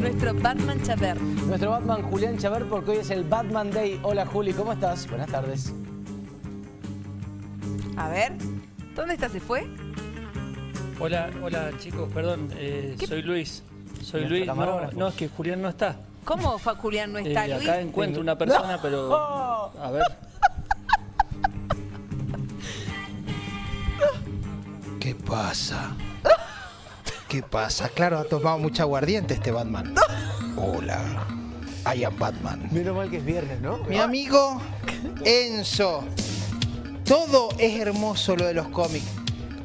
nuestro Batman Chaver. Nuestro Batman Julián Chaver porque hoy es el Batman Day. Hola Juli, ¿cómo estás? Buenas tardes. A ver, ¿dónde está? ¿Se fue? Hola, hola chicos, perdón, eh, soy Luis. Soy Luis. No, no, es que Julián no está. ¿Cómo fa- Julián no Eh, está, Luis? acá encuentro una persona, pero. A ver. ¿Qué pasa? ¿Qué pasa? Claro, ha tomado mucha aguardiente este Batman. Hola, I am Batman. Menos mal que es viernes, ¿no? Mi amigo Enzo. Todo es hermoso lo de los cómics.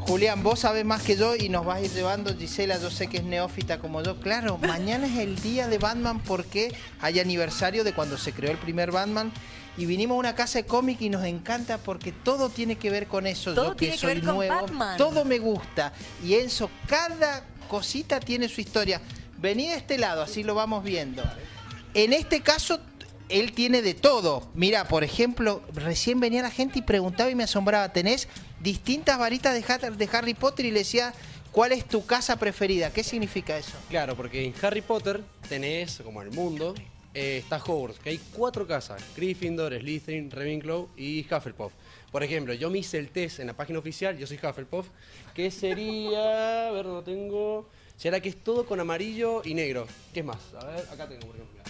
Julián, vos sabés más que yo y nos vas a ir llevando, Gisela, yo sé que es neófita como yo. Claro, mañana es el día de Batman porque hay aniversario de cuando se creó el primer Batman. Y vinimos a una casa de cómic y nos encanta porque todo tiene que ver con eso. Todo yo que tiene que soy ver con nuevo, Batman. todo me gusta. Y Enzo, cada cosita tiene su historia. Vení de este lado, así lo vamos viendo. En este caso, él tiene de todo. Mira, por ejemplo, recién venía la gente y preguntaba y me asombraba, tenés distintas varitas de Har- de Harry Potter y le decía, ¿cuál es tu casa preferida? ¿Qué significa eso? Claro, porque en Harry Potter tenés, como el mundo, eh, está Hogwarts, que hay cuatro casas, Gryffindor, Slytherin, Ravenclaw y Hufflepuff. Por ejemplo, yo me hice el test en la página oficial, yo soy Hufflepuff, que sería, a ver, no tengo, será que es todo con amarillo y negro. ¿Qué más? A ver, acá tengo, por ejemplo.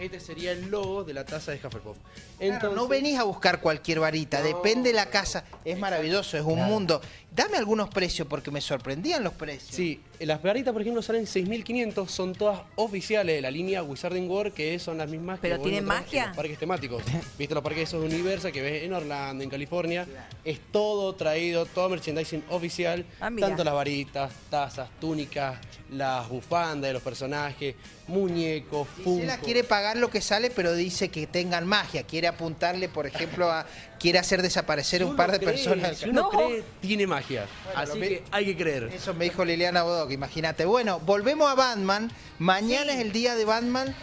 Este sería el logo de la taza de Hufflepuff. Claro, no venís a buscar cualquier varita, depende de la casa. Es maravilloso, es un mundo. Dame algunos precios porque me sorprendían los precios. Sí, las varitas, por ejemplo, salen 6.500, son todas oficiales de la línea Wizarding World, que son las mismas que ¿Pero vos tienen magia? en los parques temáticos. ¿Viste los parques esos de Universal que ves en Orlando, en California? Es todo traído, todo merchandising oficial, Ah, tanto las varitas, tazas, túnicas, las bufandas de los personajes, muñecos, Gisela Funko. quiere pagar lo que sale, pero dice que tengan magia. Quiere apuntarle, por ejemplo, a. Quiere hacer desaparecer Si un par de cree, personas. Si uno No. cree, tiene magia. Bueno, Así que hay que creer. Eso me dijo Liliana Bodoc, imagínate. Bueno, volvemos a Batman. Mañana Sí. es el día de Batman.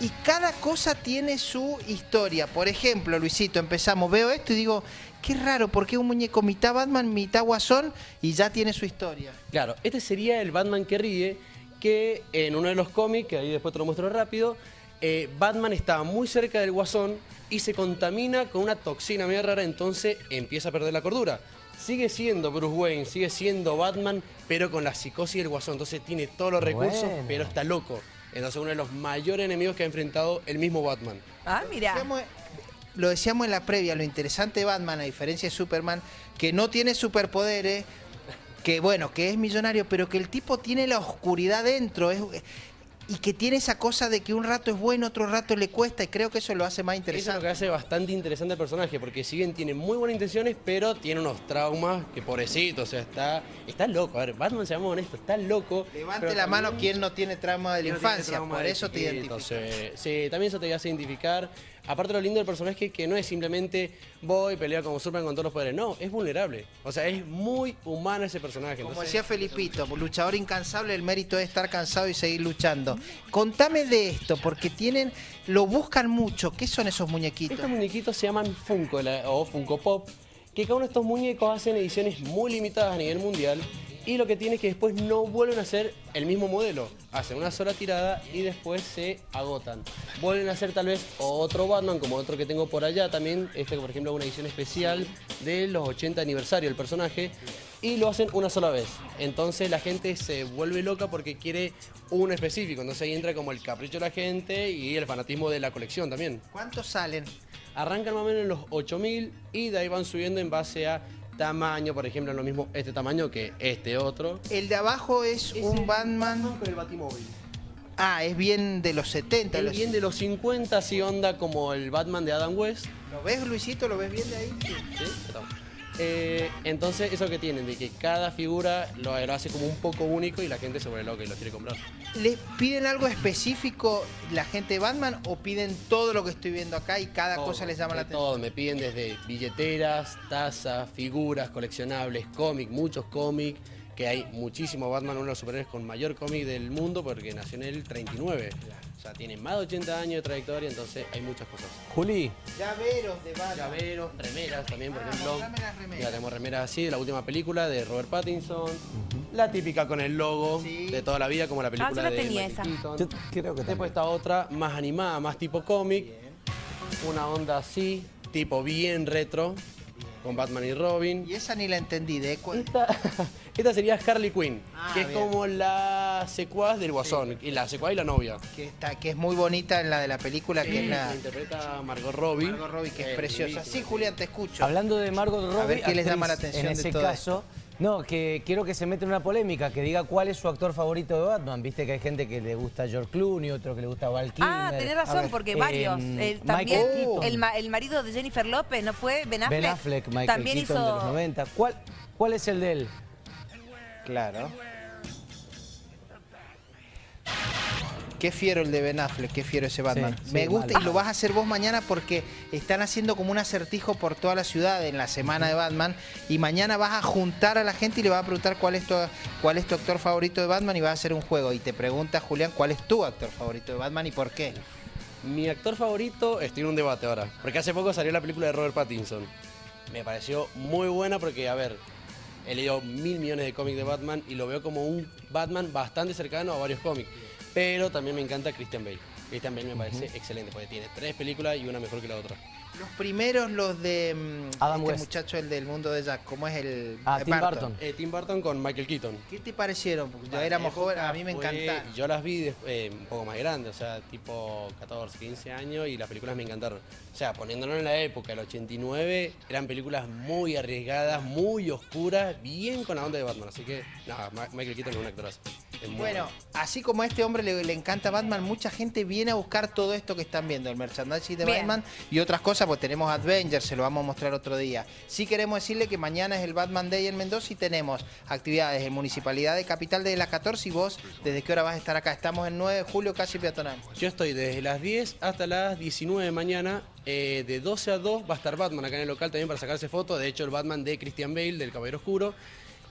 Y cada cosa tiene su historia. Por ejemplo, Luisito, empezamos, veo esto y digo, qué raro, porque un muñeco mitad Batman, mitad Guasón y ya tiene su historia. Claro, este sería el Batman que ríe, que en uno de los cómics, que ahí después te lo muestro rápido, eh, Batman estaba muy cerca del guasón y se contamina con una toxina medio rara, entonces empieza a perder la cordura. Sigue siendo Bruce Wayne, sigue siendo Batman, pero con la psicosis del guasón, entonces tiene todos los recursos, Bueno. pero está loco. Entonces uno de los mayores enemigos que ha enfrentado el mismo Batman. Ah, mira. Lo decíamos en la previa, lo interesante de Batman, a diferencia de Superman, que no tiene superpoderes, que bueno, que es millonario, pero que el tipo tiene la oscuridad dentro, es- y que tiene esa cosa de que un rato es bueno, otro rato le cuesta, y creo que eso lo hace más Eso es lo interesante. que hace bastante interesante al personaje, porque si bien tiene muy buenas intenciones, pero tiene unos traumas que pobrecito, o sea, está, está loco. A ver, Batman, seamos honestos, está loco. Levante la mano quien no tiene trauma de la no infancia, trauma por eso te identificas. Sí, también eso te hace identificar. Aparte lo lindo del personaje es que no es simplemente voy, peleo como Superman con todos los poderes. No, es vulnerable. O sea, es muy humano ese personaje. Como entonces- decía Felipito, luchador incansable, el mérito es estar cansado y seguir luchando. Contame de esto, porque tienen, lo buscan mucho. ¿Qué son esos muñequitos? Estos muñequitos se llaman Funko o Funko Pop, que cada uno de estos muñecos hacen ediciones muy limitadas a nivel mundial y lo que tiene es que después no vuelven a hacer el mismo modelo. Hacen una sola tirada y después se agotan. Vuelven a hacer tal vez otro Batman, como otro que tengo por allá también, este por ejemplo una edición especial de los 80 aniversario del personaje y lo hacen una sola vez. Entonces la gente se vuelve loca porque quiere uno específico. Entonces ahí entra como el capricho de la gente y el fanatismo de la colección también. ¿Cuántos salen? Arrancan más o menos en los 8000 y de ahí van subiendo en base a tamaño, por ejemplo, lo mismo este tamaño que este otro. El de abajo es un Batman. con el batimóvil. Ah, es bien de los 70. El los- bien de los 50, así onda como el Batman de Adam West. ¿Lo ves, Luisito? ¿Lo ves bien de ahí? ¿sí? Eh, entonces, eso que tienen, de que cada figura lo, lo hace como un poco único y la gente se vuelve loca y lo quiere comprar. ¿Le piden algo específico la gente de Batman o piden todo lo que estoy viendo acá y cada Todo, cosa les llama la atención? Todo, me piden desde billeteras, tazas, figuras, coleccionables, cómics, muchos cómics, que hay muchísimo Batman, uno de los superhéroes con mayor cómic del mundo porque nació en el 39. O sea, tiene más de 80 años de trayectoria, entonces hay muchas cosas. Juli, Llaveros de Batman. Llaveros, remeras también, por Ah, ejemplo. mostrame las remeras. Mira, tenemos remeras así de la última película de Robert Pattinson. La típica con el logo Sí. de toda la vida, como la película Ah, yo la de tenía esa. Yo creo que Después está otra más animada, más tipo cómic. Una onda así, tipo bien retro, con Batman y Robin. Y esa ni la entendí. ¿De cu- Esta, esta sería Harley Quinn, Ah, que es bien. como la secuaz del Guasón, y la secuaz y la novia. que, está, que es muy bonita en la de la película, que es la La interpreta Margot Robbie. Margot Robbie, que es preciosa. Sí. Julián, te escucho. Hablando de Margot Robbie, A ver qué les llama la atención en de ese todo caso. No, que quiero que se meta en una polémica, que diga cuál es su actor favorito de Batman. Viste que hay gente que le gusta George Clooney, otro que le gusta Val Kilmer. Ah, tenés razón, ver, porque eh, varios. Eh, también el, ma- el marido de Jennifer López, ¿no fue? Ben Affleck. Ben Affleck, Michael también Keaton hizo... de los 90. ¿Cuál, ¿Cuál es el de él? Claro. Qué fiero el de Ben Affleck, qué fiero ese Batman. Sí, Me sí, gusta mal. y lo vas a hacer vos mañana porque están haciendo como un acertijo por toda la ciudad en la semana de Batman y mañana vas a juntar a la gente y le vas a preguntar cuál es tu, cuál es tu actor favorito de Batman y vas a hacer un juego. Y te pregunta, Julián, cuál es tu actor favorito de Batman y por qué. Mi actor favorito, estoy en un debate ahora, porque hace poco salió la película de Robert Pattinson. Me pareció muy buena porque, a ver, he leído mil millones de cómics de Batman y lo veo como un Batman bastante cercano a varios cómics. Pero también me encanta Christian Bale. Christian Bale me parece excelente porque tiene tres películas y una mejor que la otra. Los primeros, los de mm, Adam este West. muchacho, el del mundo de Jack, ¿cómo es el? Ah, Tim Burton. Eh, Tim Burton con Michael Keaton. ¿Qué te parecieron? Porque ya éramos jóvenes, a mí me encantaron. Yo las vi eh, un poco más grande, o sea, tipo 14, 15 años y las películas me encantaron. O sea, poniéndonos en la época, el 89, eran películas muy arriesgadas, muy oscuras, bien con la onda de Batman. Así que, nada, Ma- Michael Keaton es un actorazo. Bueno, así como a este hombre le, le encanta Batman, mucha gente viene a buscar todo esto que están viendo, el merchandising de Bien. Batman y otras cosas, pues tenemos Avengers, se lo vamos a mostrar otro día. Sí queremos decirle que mañana es el Batman Day en Mendoza y tenemos actividades en Municipalidad de Capital de las 14 y vos, ¿desde qué hora vas a estar acá? Estamos el 9 de julio, casi peatonal. Yo estoy desde las 10 hasta las 19 de mañana. eh, de 12 a 2 va a estar Batman acá en el local también para sacarse fotos. De hecho, el Batman de Christian Bale, del Caballero Oscuro.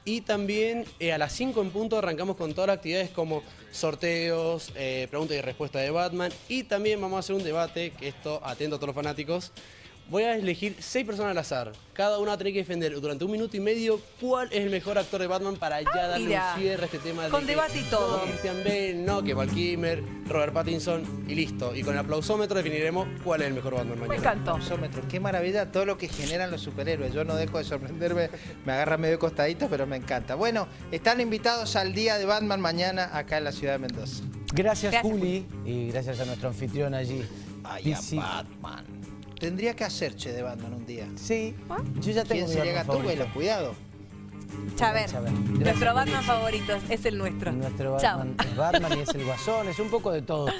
Y también eh, a las 5 en punto arrancamos con todas las actividades como sorteos, eh, preguntas y respuestas de Batman. Y también vamos a hacer un debate, que esto atento a todos los fanáticos. Voy a elegir seis personas al azar. Cada una va a tener que defender durante un minuto y medio cuál es el mejor actor de Batman para ya darle mira. un cierre a este tema. de Con que debate y todo. no, Christian Bale, no, que Val Kilmer, Robert Pattinson y listo. Y con el aplausómetro definiremos cuál es el mejor Batman Me mañana. encantó. Pausómetro, qué maravilla todo lo que generan los superhéroes. Yo no dejo de sorprenderme, me agarra medio costadito, pero me encanta. Bueno, están invitados al día de Batman mañana acá en la ciudad de Mendoza. Gracias, Gracias, Juli, y gracias a nuestro anfitrión allí. Ay. Batman. Tendría que hacer Che de Batman un día. Sí, yo ya tengo ¿Quién Batman favorito. Gatúbela? Cuidado. Chaver. Chaver. Nuestro Batman favorito es el nuestro. Nuestro Chao. Batman es Batman y es el Guasón, es un poco de todo.